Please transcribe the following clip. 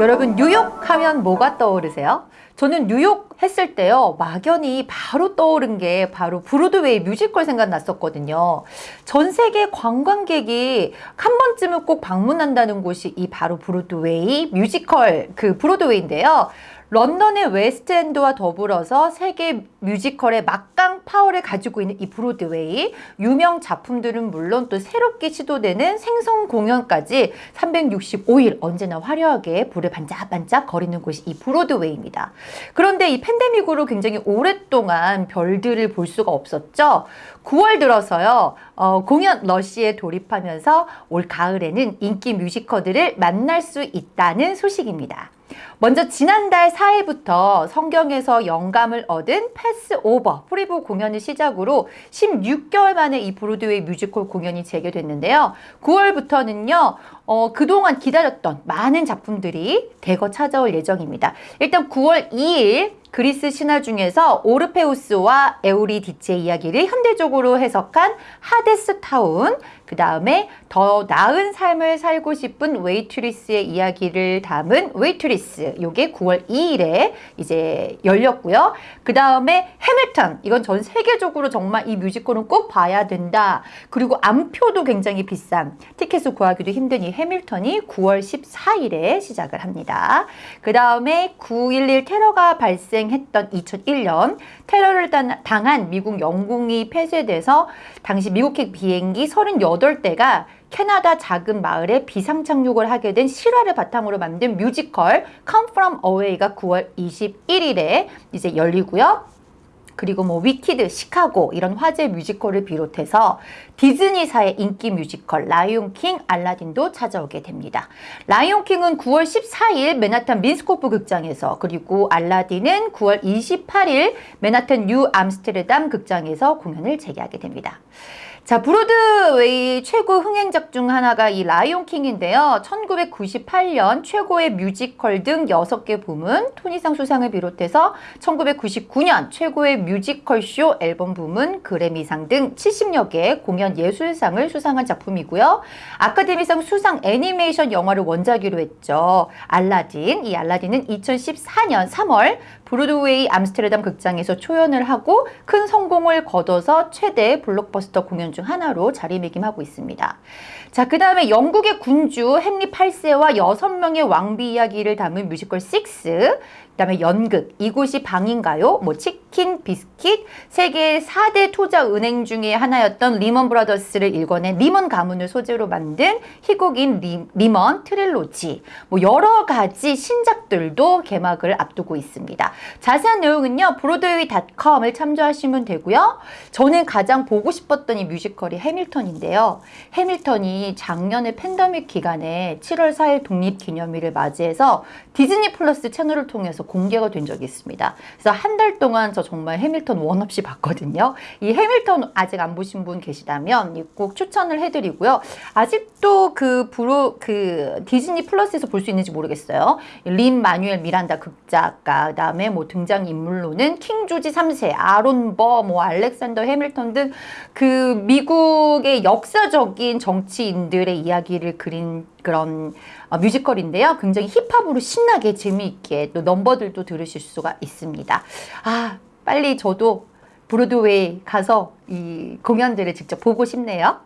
여러분 뉴욕 하면 뭐가 떠오르세요? 저는 뉴욕 했을 때요 막연히 바로 떠오른 게 바로 브로드웨이 뮤지컬 생각났었거든요 전 세계 관광객이 한 번쯤은 꼭 방문한다는 곳이 이 바로 브로드웨이 뮤지컬 그 브로드웨이인데요 런던의 웨스트엔드와 더불어서 세계 뮤지컬의 막강 파워를 가지고 있는 이 브로드웨이 유명 작품들은 물론 또 새롭게 시도되는 생성 공연까지 365일 언제나 화려하게 불을 반짝반짝 거리는 곳이 이 브로드웨이입니다. 그런데 이 팬데믹으로 굉장히 오랫동안 별들을 볼 수가 없었죠. 9월 들어서요 어, 공연 러시에 돌입하면서 올 가을에는 인기 뮤지컬들을 만날 수 있다는 소식입니다. 먼저 지난달 4일부터 성경에서 영감을 얻은 패스오버 preview 공연을 시작으로 16개월 만에 이 브로드웨이 뮤지컬 공연이 재개됐는데요. 9월부터는요. 어, 그동안 기다렸던 많은 작품들이 대거 찾아올 예정입니다. 일단 9월 2일 그리스 신화 중에서 오르페우스와 에우리디체의 이야기를 현대적으로 해석한 하데스 타운 그 다음에 더 나은 삶을 살고 싶은 웨이트리스의 이야기를 담은 웨이트리스 요게 9월 2일에 이제 열렸고요. 그 다음에 해밀턴 이건 전 세계적으로 정말 이 뮤지컬은 꼭 봐야 된다. 그리고 암표도 굉장히 비싼 티켓을 구하기도 힘든 이 해밀턴이 9월 14일에 시작을 합니다. 그 다음에 9.11 테러가 발생 했던 2001년 테러를 당한 미국 영공이 폐쇄돼서 당시 미국행 비행기 38대가 캐나다 작은 마을에 비상착륙을 하게 된 실화를 바탕으로 만든 뮤지컬 Come From Away가 9월 21일에 이제 열리고요. 그리고 뭐 위키드, 시카고 이런 화제 뮤지컬을 비롯해서 디즈니사의 인기 뮤지컬 라이온킹, 알라딘도 찾아오게 됩니다. 라이온킹은 9월 14일 맨하탄 민스코프 극장에서 그리고 알라딘은 9월 28일 맨하탄 뉴 암스테르담 극장에서 공연을 재개하게 됩니다. 자, 브로드웨이 최고 흥행작 중 하나가 이 라이온킹인데요. 1998년 최고의 뮤지컬 등 6개 부문, 토니상 수상을 비롯해서 1999년 최고의 뮤지컬 쇼 앨범 부문, 그래미상 등 70여 개 공연 예술상을 수상한 작품이고요. 아카데미상 수상 애니메이션 영화를 원작으로 했죠. 알라딘, 이 알라딘은 2014년 3월 브로드웨이 암스테르담 극장에서 초연을 하고 큰 성공을 거둬서 최대 블록버스터 공연 중 하나로 자리매김하고 있습니다. 자, 그 다음에 영국의 군주 헨리 8세와 6명의 왕비 이야기를 담은 뮤지컬 6, 그 다음에 연극, 이곳이 방인가요? 뭐 치킨, 비스킷, 세계 4대 투자 은행 중에 하나였던 리먼 브라더스를 일궈낸 리먼 가문을 소재로 만든 희곡인 리, 리먼 트릴로지, 뭐 여러 가지 신작들도 개막을 앞두고 있습니다. 자세한 내용은요, 브로드웨이닷컴을 참조하시면 되고요. 저는 가장 보고 싶었던 이 뮤지컬이 해밀턴인데요. 해밀턴이 작년에 팬데믹 기간에 7월 4일 독립기념일을 맞이해서 디즈니 플러스 채널을 통해서 공개가 된 적이 있습니다. 그래서 한 달 동안 저 정말 해밀턴 원 없이 봤거든요. 이 해밀턴 아직 안 보신 분 계시다면 꼭 추천을 해드리고요. 아직도 그 브로 그 디즈니 플러스에서 볼 수 있는지 모르겠어요. 린 마뉴엘 미란다 극작가 그다음에 뭐 등장 인물로는 킹 조지 3세, 아론 버, 뭐 알렉산더 해밀턴 등 그 미국의 역사적인 정치인들의 이야기를 그린 그런 어, 뮤지컬인데요. 굉장히 힙합으로 신나게 재미있게 또 넘버들도 들으실 수가 있습니다. 아 빨리 저도 브로드웨이 가서 이 공연들을 직접 보고 싶네요.